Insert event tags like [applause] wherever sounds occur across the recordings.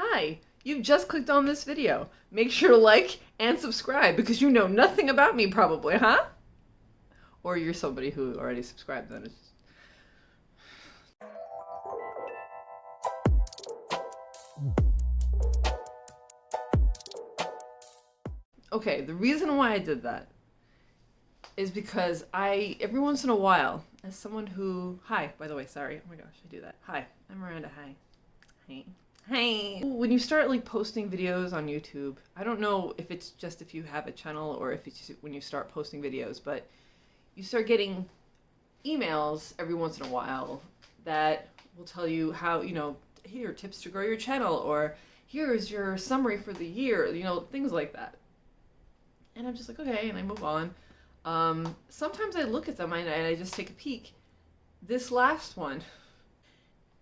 Hi, you've just clicked on this video. Make sure to like and subscribe because you know nothing about me probably, huh? Or you're somebody who already subscribed then. It's. Okay, the reason why I did that is because I, every once in a while, as someone who, hi, by the way, sorry, oh my gosh, I do that. Hi, I'm Miranda, hi. Hi. Hi. When you start like posting videos on YouTube, I don't know if it's just if you have a channel or if it's when you start posting videos, but you start getting emails every once in a while that will tell you how, you know, here, tips to grow your channel, or here's your summary for the year, you know, things like that. And I'm just like, okay, and I move on. Um, sometimes I look at them and I just take a peek. This last one,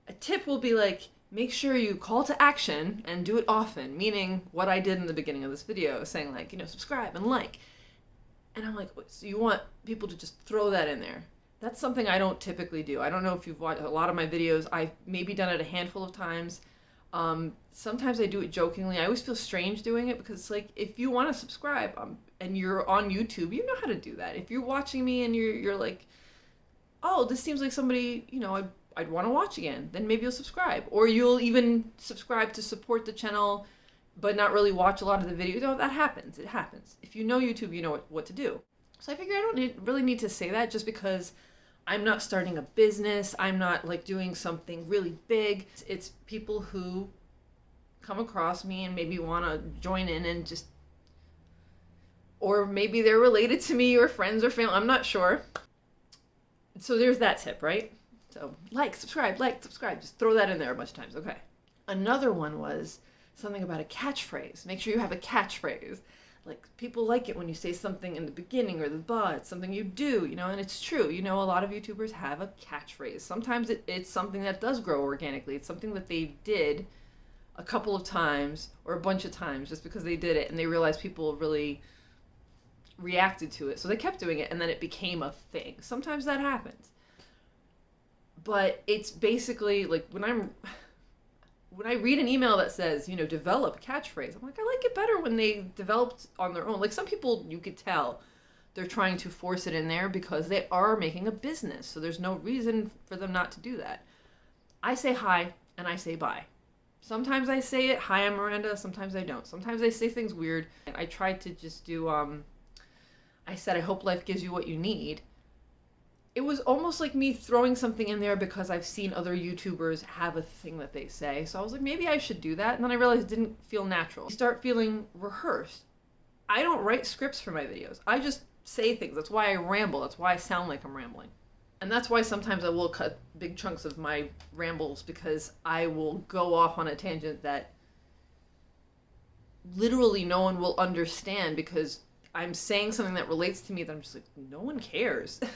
a tip will be like, make sure you call to action and do it often, meaning what I did in the beginning of this video, saying like, you know, subscribe and like. And I'm like, so you want people to just throw that in there. That's something I don't typically do. I don't know if you've watched a lot of my videos. I've maybe done it a handful of times. Um, sometimes I do it jokingly. I always feel strange doing it because, like, if you want to subscribe um, and you're on YouTube, you know how to do that. If you're watching me and you're you're like, oh, this seems like somebody you know I'd I'd want to watch again, then maybe you'll subscribe, or you'll even subscribe to support the channel, but not really watch a lot of the videos. No, that happens. It happens. If you know YouTube, you know what, what to do. So I figure I don't need, really need to say that just because I'm not starting a business. I'm not like doing something really big. It's people who come across me and maybe want to join in and just, or maybe they're related to me or friends or family. I'm not sure. So there's that tip, right? So like, subscribe, like, subscribe. Just throw that in there a bunch of times. Okay. Another one was something about a catchphrase. Make sure you have a catchphrase like people like it when you say something in the beginning or the but something you do you know and it's true you know a lot of youtubers have a catchphrase sometimes it, it's something that does grow organically it's something that they did a couple of times or a bunch of times just because they did it and they realized people really reacted to it so they kept doing it and then it became a thing sometimes that happens but it's basically like when i'm when I read an email that says, you know, develop catchphrase, I'm like, I like it better when they developed on their own. Like some people, you could tell they're trying to force it in there because they are making a business. So there's no reason for them not to do that. I say hi and I say bye. Sometimes I say it, hi, I'm Miranda. Sometimes I don't. Sometimes I say things weird. I try to just do, um, I said, I hope life gives you what you need it was almost like me throwing something in there because I've seen other YouTubers have a thing that they say. So I was like, maybe I should do that. And then I realized it didn't feel natural. You start feeling rehearsed. I don't write scripts for my videos. I just say things. That's why I ramble. That's why I sound like I'm rambling. And that's why sometimes I will cut big chunks of my rambles because I will go off on a tangent that literally no one will understand because I'm saying something that relates to me that I'm just like, no one cares. [laughs]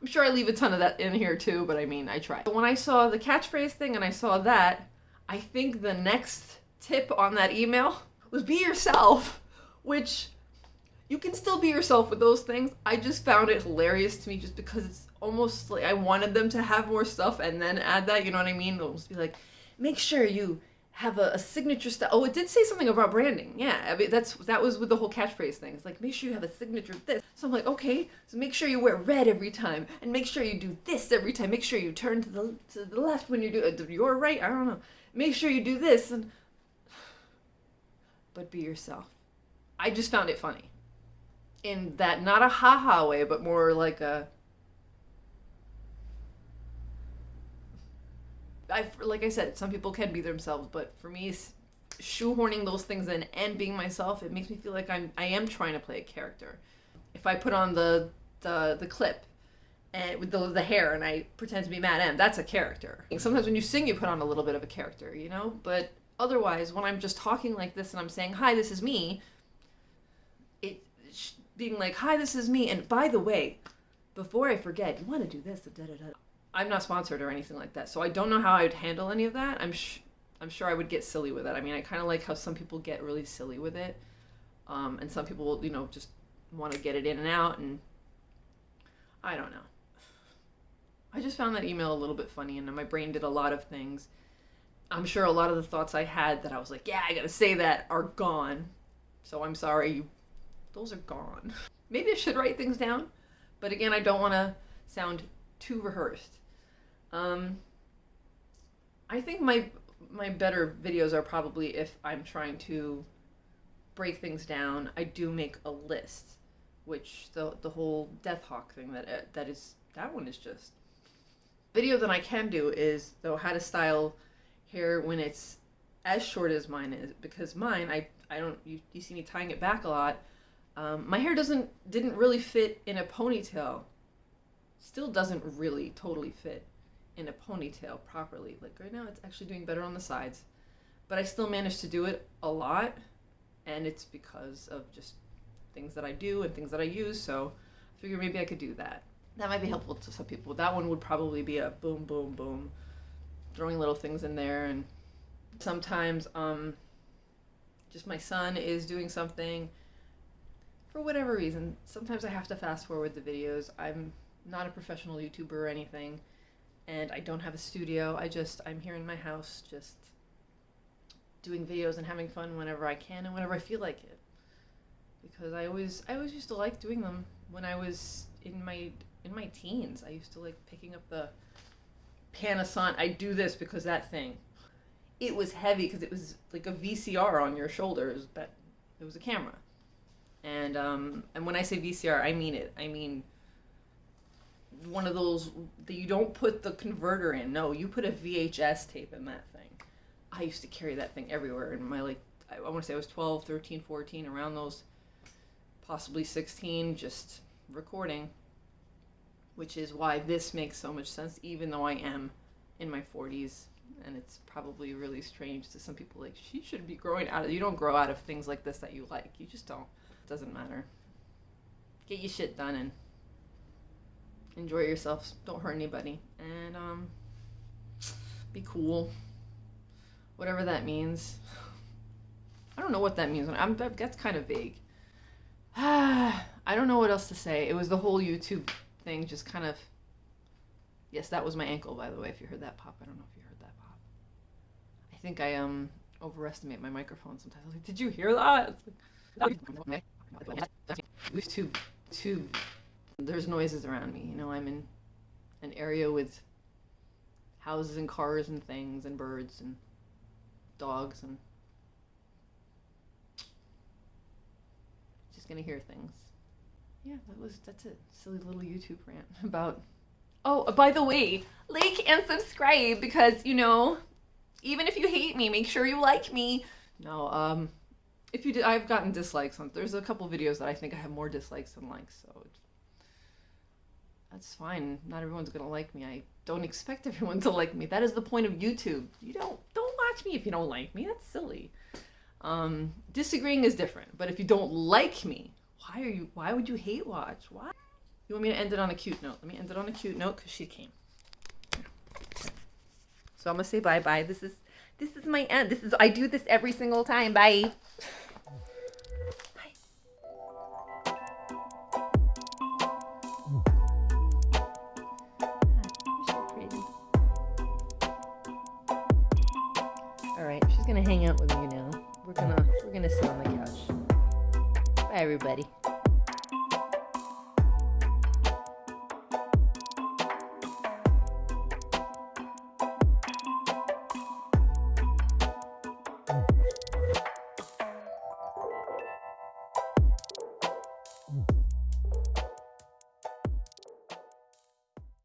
I'm sure I leave a ton of that in here too, but I mean, I try. When I saw the catchphrase thing and I saw that, I think the next tip on that email was be yourself, which you can still be yourself with those things. I just found it hilarious to me just because it's almost like I wanted them to have more stuff and then add that, you know what I mean? It'll just be like, make sure you have a, a signature style. Oh, it did say something about branding. Yeah, I mean, that's that was with the whole catchphrase thing. It's like make sure you have a signature of this. So I'm like, okay, so make sure you wear red every time, and make sure you do this every time. Make sure you turn to the to the left when you do uh, your right. I don't know. Make sure you do this and. [sighs] But be yourself. I just found it funny. In that not a haha way, but more like a I like I said, some people can be themselves, but for me, shoehorning those things in and being myself, it makes me feel like I'm I am trying to play a character. If I put on the the the clip and with the the hair and I pretend to be Madam, that's a character. Sometimes when you sing, you put on a little bit of a character, you know. But otherwise, when I'm just talking like this and I'm saying, "Hi, this is me," it being like, "Hi, this is me," and by the way, before I forget, you want to do this, da da da. I'm not sponsored or anything like that, so I don't know how I would handle any of that. I'm sh- I'm sure I would get silly with it. I mean, I kind of like how some people get really silly with it, um, and some people, will, you know, just want to get it in and out, and I don't know. I just found that email a little bit funny, and my brain did a lot of things. I'm sure a lot of the thoughts I had that I was like, yeah, I gotta say that are gone. So I'm sorry, those are gone. [laughs] Maybe I should write things down, but again, I don't want to sound too rehearsed. Um, I think my my better videos are probably if I'm trying to break things down. I do make a list, which the the whole Death Hawk thing that uh, that is that one is just video that I can do is though how to style hair when it's as short as mine is because mine I I don't you, you see me tying it back a lot. Um, my hair doesn't didn't really fit in a ponytail. Still doesn't really totally fit in a ponytail properly. Like right now, it's actually doing better on the sides, but I still manage to do it a lot, and it's because of just things that I do and things that I use. So I figure maybe I could do that. That might be helpful to some people. That one would probably be a boom, boom, boom, throwing little things in there, and sometimes um, just my son is doing something for whatever reason. Sometimes I have to fast forward the videos. I'm not a professional YouTuber or anything and I don't have a studio. I just I'm here in my house just doing videos and having fun whenever I can and whenever I feel like it. Because I always I always used to like doing them when I was in my in my teens. I used to like picking up the Panasonic. I do this because that thing. It was heavy because it was like a VCR on your shoulders, but it was a camera. And um, and when I say VCR, I mean it. I mean one of those that you don't put the converter in. No, you put a VHS tape in that thing. I used to carry that thing everywhere in my like I, I want to say I was 12, 13, 14 around those possibly 16 just recording which is why this makes so much sense even though I am in my 40s and it's probably really strange to some people like she should be growing out of you don't grow out of things like this that you like you just don't it doesn't matter get your shit done and enjoy yourselves. don't hurt anybody, and um, be cool. Whatever that means. [sighs] I don't know what that means. I'm that's kind of vague. [sighs] I don't know what else to say. It was the whole YouTube thing, just kind of. Yes, that was my ankle, by the way. If you heard that pop, I don't know if you heard that pop. I think I um overestimate my microphone sometimes. I was like, "Did you hear that?" It's like, [laughs] too too there's noises around me. You know, I'm in an area with houses and cars and things and birds and dogs and just gonna hear things. Yeah, that was that's a Silly little YouTube rant [laughs] about. Oh, by the way, like and subscribe because you know, even if you hate me, make sure you like me. No, um, if you did, I've gotten dislikes on. There's a couple videos that I think I have more dislikes than likes, so that's fine. Not everyone's gonna like me. I don't expect [laughs] everyone to like me. That is the point of YouTube. You don't don't watch me if you don't like me. That's silly. Um, disagreeing is different. But if you don't like me, why are you? Why would you hate watch? Why? You want me to end it on a cute note? Let me end it on a cute note because she came. So I'm gonna say bye bye. This is this is my end. This is I do this every single time. Bye. [laughs] hang out with you now. We're gonna we're gonna sit on the couch. Bye everybody.